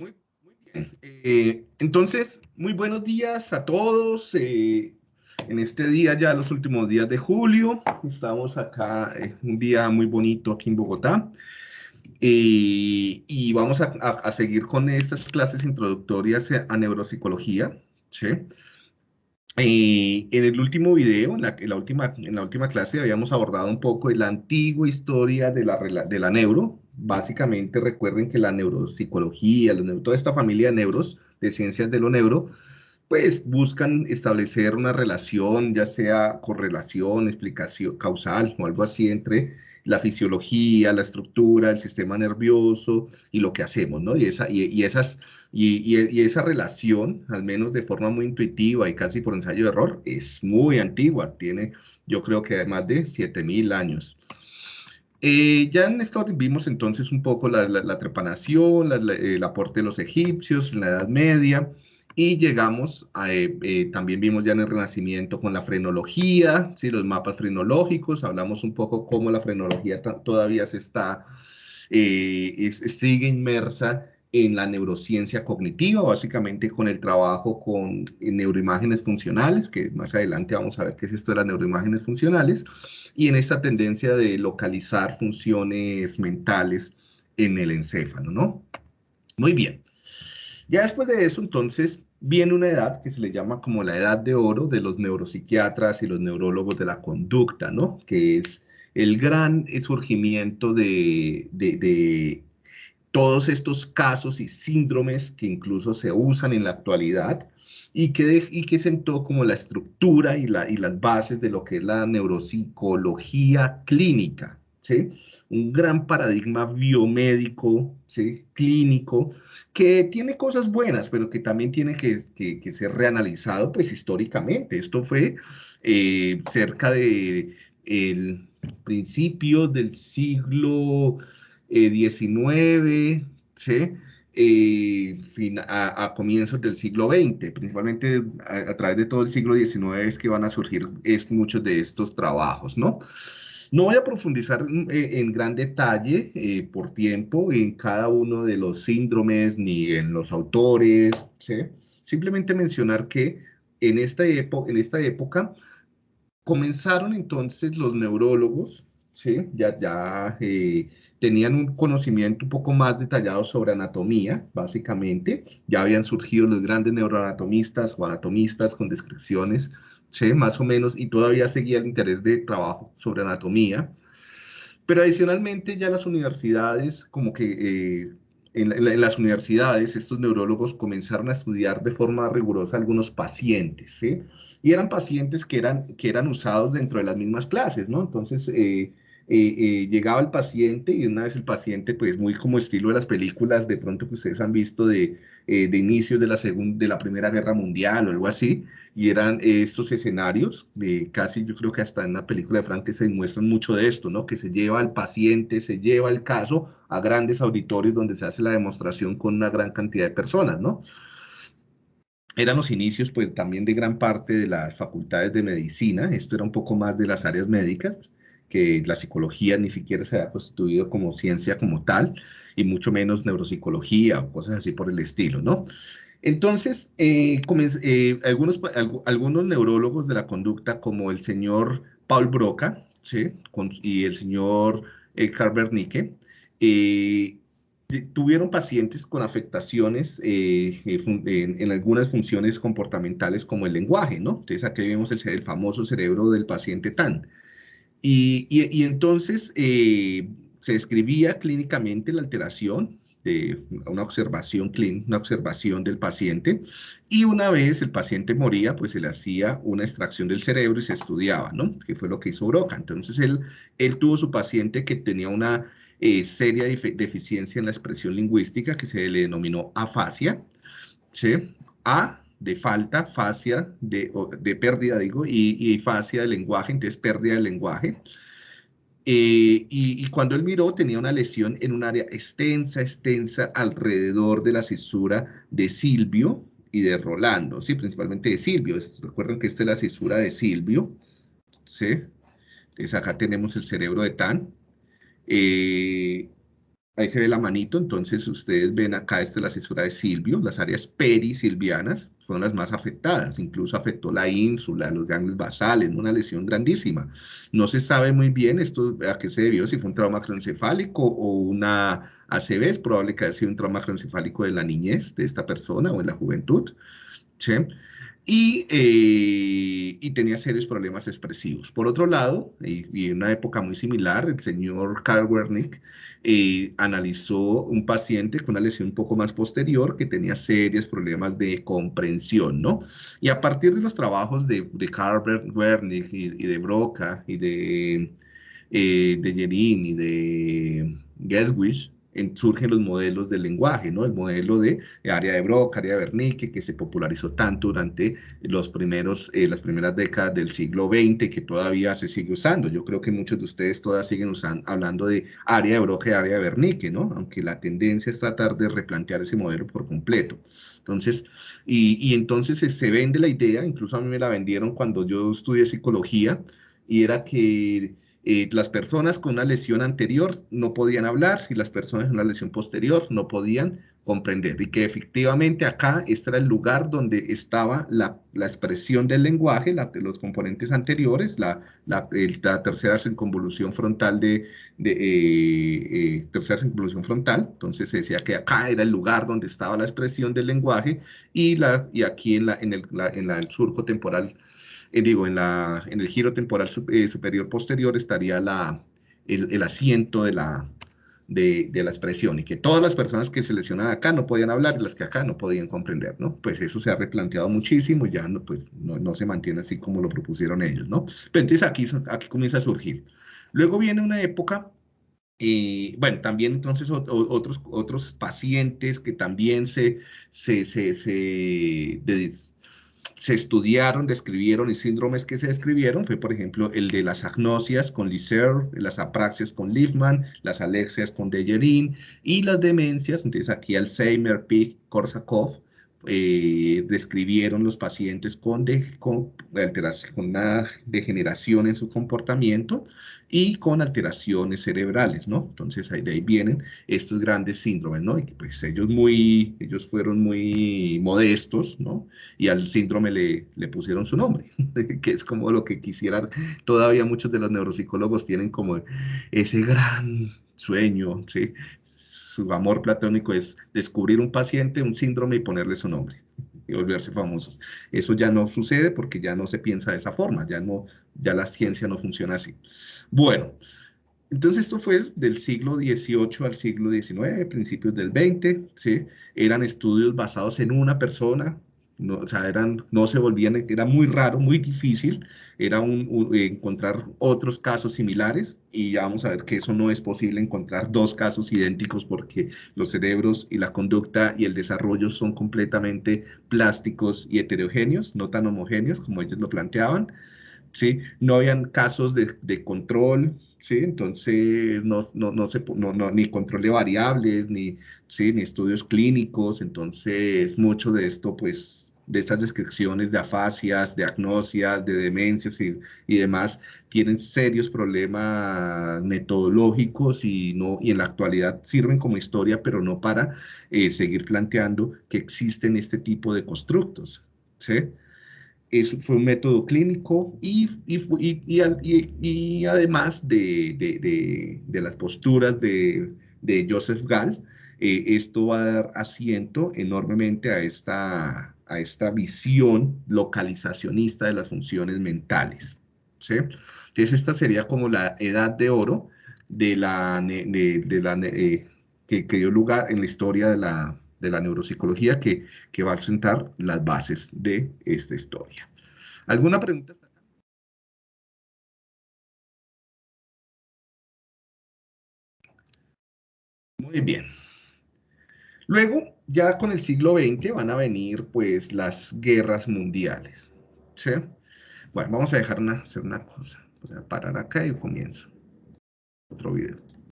Muy, bien. Eh, entonces, muy buenos días a todos. Eh, en este día, ya los últimos días de julio, estamos acá, eh, un día muy bonito aquí en Bogotá. y vamos a, seguir con estas clases introductorias a neuropsicología. en el último video, en la, última, en la última clase, habíamos abordado un poco la antigua historia de la, de la neuro, básicamente recuerden que la neuropsicología, toda esta familia de neuros, de ciencias de lo neuro, pues buscan establecer una relación, ya sea correlación, explicación causal o algo así entre la fisiología, la estructura, el sistema nervioso y lo que hacemos, ¿no? Y esa, y, esas, y, y, esa relación, al menos de forma muy intuitiva y casi por ensayo de error, es muy antigua, tiene yo creo que más de 7000 años. Eh, ya en esto vimos entonces un poco la, trepanación, el aporte de los egipcios en la Edad Media, y llegamos a, eh, eh, también vimos ya en el Renacimiento con la frenología, ¿sí? los mapas frenológicos, hablamos un poco cómo la frenología todavía se está, sigue inmersa en la neurociencia cognitiva, básicamente con el trabajo con neuroimágenes funcionales, que más adelante vamos a ver qué es esto de las neuroimágenes funcionales, y en esta tendencia de localizar funciones mentales en el encéfalo, ¿no? Muy bien. Ya después de eso, entonces, viene una edad que se le llama como la edad de oro de los neuropsiquiatras y los neurólogos de la conducta, ¿no? Que es el gran surgimiento de, de todos estos casos y síndromes que incluso se usan en la actualidad y que, y que sentó como la estructura y, la, y las bases de lo que es la neuropsicología clínica, ¿sí? Un gran paradigma biomédico, ¿sí? Clínico, que tiene cosas buenas, pero que también tiene que, que, ser reanalizado, pues, históricamente. Esto fue eh, cerca de el principio del siglo 19, ¿sí? Eh, a, comienzos del siglo XX, principalmente a, través de todo el siglo XIX es que van a surgir es, muchos de estos trabajos, ¿no? No voy a profundizar eh, en gran detalle eh, por tiempo en cada uno de los síndromes ni en los autores, ¿sí? Simplemente mencionar que en esta, en esta época comenzaron entonces los neurólogos, ¿sí? Ya, ya tenían un conocimiento un poco más detallado sobre anatomía, básicamente. Ya habían surgido los grandes neuroanatomistas o anatomistas con descripciones, ¿sí? más o menos, y todavía seguía el interés de trabajo sobre anatomía. Pero adicionalmente ya las universidades, como que eh, en, las universidades, estos neurólogos comenzaron a estudiar de forma rigurosa algunos pacientes, ¿sí? Y eran pacientes que eran, que eran usados dentro de las mismas clases, ¿no? Entonces, eh, eh, eh, llegaba el paciente y una vez el paciente, pues muy como estilo de las películas de pronto que ustedes han visto de, eh, de inicios de la, de la Primera Guerra Mundial o algo así, y eran estos escenarios, de casi yo creo que hasta en la película de Frank se muestran mucho de esto, ¿no? Que se lleva al paciente, se lleva el caso a grandes auditorios donde se hace la demostración con una gran cantidad de personas, ¿no? eran los inicios pues también de gran parte de las facultades de medicina, esto era un poco más de las áreas médicas, que la psicología ni siquiera se ha constituido como ciencia como tal, y mucho menos neuropsicología o cosas así por el estilo, ¿no? Entonces, eh, eh, algunos, algunos neurólogos de la conducta, como el señor Paul Broca ¿sí? y el señor eh, Carl Wernicke, tuvieron pacientes con afectaciones en, algunas funciones comportamentales como el lenguaje, ¿no? Entonces aquí vemos el, el famoso cerebro del paciente TAN. Y, entonces eh, se describía clínicamente la alteración de una observación clínica, una observación del paciente, y una vez el paciente moría, pues se le hacía una extracción del cerebro y se estudiaba, ¿no? Que fue lo que hizo Broca. Entonces él, él tuvo su paciente que tenía una eh, seria deficiencia en la expresión lingüística que se le denominó afasia, ¿sí? A de falta, fascia, de, de pérdida, digo, y, y, fascia de lenguaje, entonces pérdida de lenguaje. Eh, y, cuando él miró tenía una lesión en un área extensa, extensa alrededor de la cisura de Silvio y de Rolando, ¿sí? principalmente de Silvio. recuerden que esta es la cisura de Silvio, ¿sí? Entonces acá tenemos el cerebro de Tan. Eh, Ahí se ve la manito, entonces ustedes ven acá, esta es la cesura de Silvio, las áreas perisilvianas son las más afectadas, incluso afectó la ínsula, los ganglios basales, una lesión grandísima. No se sabe muy bien esto a qué se debió, si fue un trauma cronocefálico o una ACV, es probable que haya sido un trauma cronocefálico de la niñez de esta persona o en la juventud. ¿sí? Eh, y, tenía serios problemas expresivos. Por otro lado, y, en una época muy similar, el señor Karl Wernick eh, analizó un paciente con una lesión un poco más posterior que tenía serios problemas de comprensión, ¿no? Y a partir de los trabajos de, de Karl Wernick y, de Broca y de, eh, de y de Geswisch, surgen los modelos del lenguaje, ¿no? El modelo de área de Broca, área de Wernicke, que se popularizó tanto durante los primeros, eh, las primeras décadas del siglo XX, que todavía se sigue usando. Yo creo que muchos de ustedes todavía siguen usando, hablando de área de Broca y área de Wernicke, ¿no? Aunque la tendencia es tratar de replantear ese modelo por completo. Entonces, y, y entonces se vende la idea, incluso a mí me la vendieron cuando yo estudié psicología, y era que eh, las personas con una lesión anterior no podían hablar y las personas con una lesión posterior no podían comprender. Y que efectivamente acá este era el lugar donde estaba la, expresión del lenguaje, la, los componentes anteriores, la, la, tercera circunvolución frontal de, de eh, eh, tercera circunvolución frontal. Entonces se decía que acá era el lugar donde estaba la expresión del lenguaje y, la, y aquí en, la, en, el, en el surco temporal eh, digo, en, la, en el giro temporal eh, superior posterior estaría la, el, asiento de la, de, la expresión y que todas las personas que se lesionan acá no podían hablar y las que acá no podían comprender, ¿no? Pues eso se ha replanteado muchísimo, ya no, pues, no, se mantiene así como lo propusieron ellos, ¿no? Entonces aquí, aquí comienza a surgir. Luego viene una época y bueno, también entonces otros, otros pacientes que también se, se, se se estudiaron, describieron y síndromes que se describieron fue, por ejemplo, el de las agnosias con Liser, las apraxias con Liefman, las alexias con Dejerin y las demencias, entonces aquí Alzheimer, Pick, Korsakoff, eh, describieron los pacientes con, con, con una degeneración en su comportamiento y con alteraciones cerebrales, ¿no? Entonces ahí de ahí vienen estos grandes síndromes, ¿no? Y pues ellos muy, ellos fueron muy modestos, ¿no? Y al síndrome le, le pusieron su nombre, que es como lo que quisieran, todavía muchos de los neuropsicólogos tienen como ese gran sueño, ¿sí? Su amor platónico es descubrir un paciente, un síndrome y ponerle su nombre y volverse famosos. Eso ya no sucede porque ya no se piensa de esa forma, ya no, ya la ciencia no funciona así. Bueno, entonces esto fue del siglo XVIII al siglo XIX, principios del XX, ¿sí? Eran estudios basados en una persona, no, o sea, eran, no se volvían, era muy raro, muy difícil, era un, encontrar otros casos similares y ya vamos a ver que eso no es posible encontrar dos casos idénticos porque los cerebros y la conducta y el desarrollo son completamente plásticos y heterogéneos, no tan homogéneos como ellos lo planteaban. ¿sí? No habían casos de, de control, ¿sí? Entonces, no, no, no se, no, no, ni control de variables, ni, ¿sí? ni estudios clínicos, entonces, mucho de esto, pues, de estas descripciones de afasias, de agnosias, de demencias y, y, demás, tienen serios problemas metodológicos y, no, y en la actualidad sirven como historia, pero no para eh, seguir planteando que existen este tipo de constructos, ¿sí? fue un método clínico y, y, y, además de, de, las posturas de, Joseph Gall, eh, esto va a dar asiento enormemente a esta, a esta visión localizacionista de las funciones mentales. ¿sí? Entonces esta sería como la edad de oro de la, de, la eh, que, que dio lugar en la historia de la, de la neuropsicología que, que va a sentar las bases de esta historia. ¿Alguna pregunta? Muy bien. Luego, ya con el siglo XX van a venir pues las guerras mundiales. ¿sí? Bueno, vamos a dejar una, hacer una cosa. Voy a parar acá y comienzo otro video.